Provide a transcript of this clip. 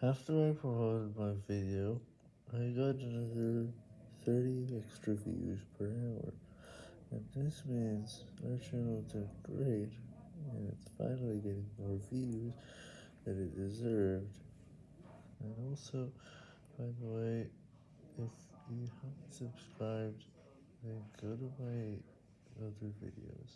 After I promoted my video, I got another 30 extra views per hour, and this means our channel did great, and it's finally getting more views than it deserved. And also, by the way, if you haven't subscribed, then go to my other videos.